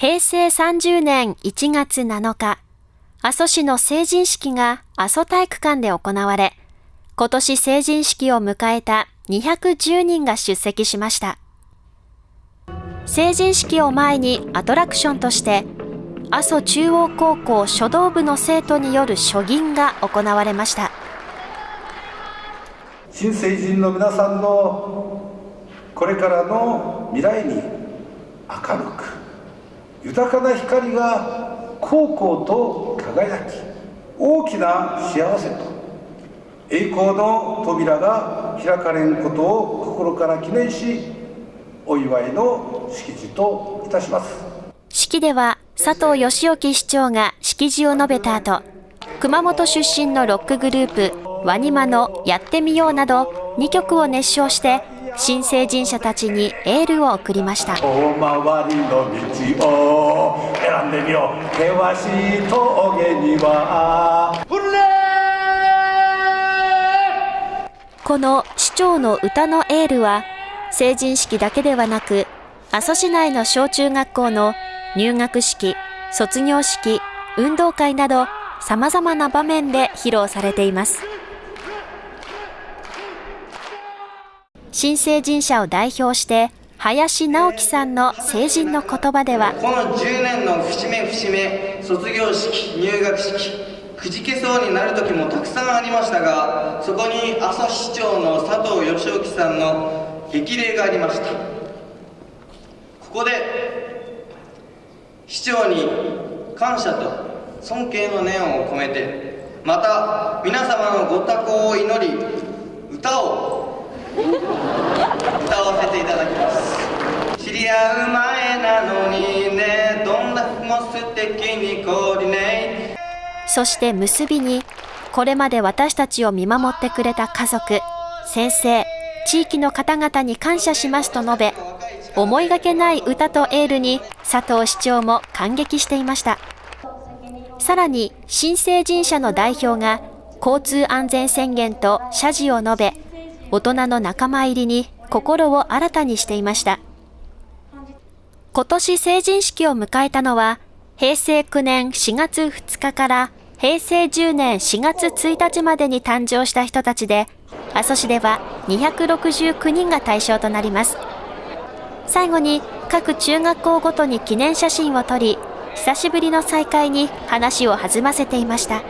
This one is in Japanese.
平成30年1月7日、阿蘇市の成人式が阿蘇体育館で行われ、今年成人式を迎えた210人が出席しました。成人式を前にアトラクションとして、阿蘇中央高校書道部の生徒による書銀が行われました。新成人の皆さんのこれからの未来に明るく豊かな光が高校と輝き大きな幸せと栄光の扉が開かれんことを心から記念しお祝いの式辞といたします。式では佐藤義興市長が式辞を述べた後熊本出身のロックグループワニマのやってみようなど2曲を熱唱して新成人者たちにエールを送りました。大回りの道を選んでみよう。険しい峠にはこの市長の歌のエールは成人式だけではなく阿蘇市内の小中学校の入学式卒業式運動会など様々な場面で披露されています新成人者を代表して林直樹さんの成人の言葉ではこの10年の節目節目卒業式入学式くじけそうになる時もたくさんありましたがそこに阿蘇市長の佐藤義興さんの激励がありました。ここで市長に感謝と尊敬の念を込めてまた皆様のご多幸を祈り歌を歌わせていただきます。知り合う前なのにねどんな服も素敵にコーディネそして結びにこれまで私たちを見守ってくれた家族先生地域の方々に感謝しますと述べ思いがけない歌とエールに佐藤市長も感激していました。さらに新成人者の代表が交通安全宣言と謝辞を述べ大人の仲間入りに心を新たにしていました。今年成人式を迎えたのは、平成9年4月2日から平成10年4月1日までに誕生した人たちで、阿蘇市では269人が対象となります。最後に各中学校ごとに記念写真を撮り、久しぶりの再会に話を弾ませていました。